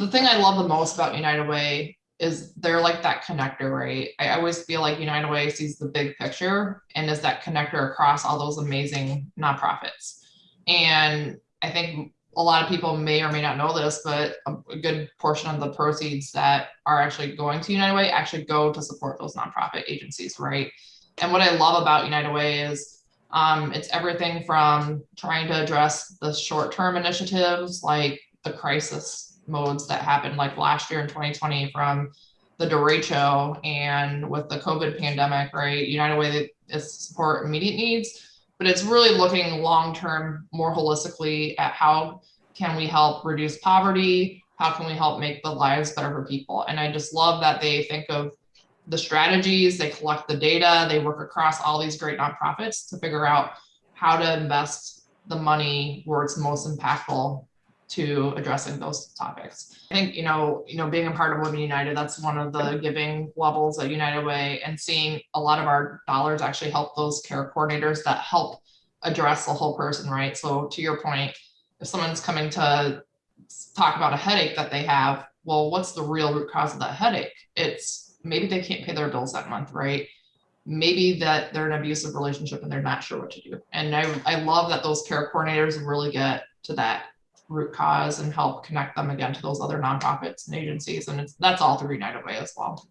the thing I love the most about United Way is they're like that connector, right? I always feel like United Way sees the big picture and is that connector across all those amazing nonprofits. And I think a lot of people may or may not know this, but a, good portion of the proceeds that are actually going to United Way actually go to support those nonprofit agencies, right? And what I love about United Way is um, it's everything from trying to address the short-term initiatives like the crisis modes that happened like last year in 2020 from the derecho and with the COVID pandemic, right? United Way is support immediate needs, but it's really looking long-term more holistically at how can we help reduce poverty? How can we help make the lives better for people? And I just love that they think of the strategies, they collect the data, they work across all these great nonprofits to figure out how to invest the money where it's most impactful to addressing those topics. I think, you know, you know, being a part of Women United, that's one of the giving levels at United Way and seeing a lot of our dollars actually help those care coordinators that help address the whole person, right? So to your point, if someone's coming to talk about a headache that they have, well, what's the real root cause of that headache? It's maybe they can't pay their bills that month, right? Maybe that they're in an abusive relationship and they're not sure what to do. And I, I love that those care coordinators really get to that root cause and help connect them again to those other nonprofits and agencies. And it's, that's all through United Way as well.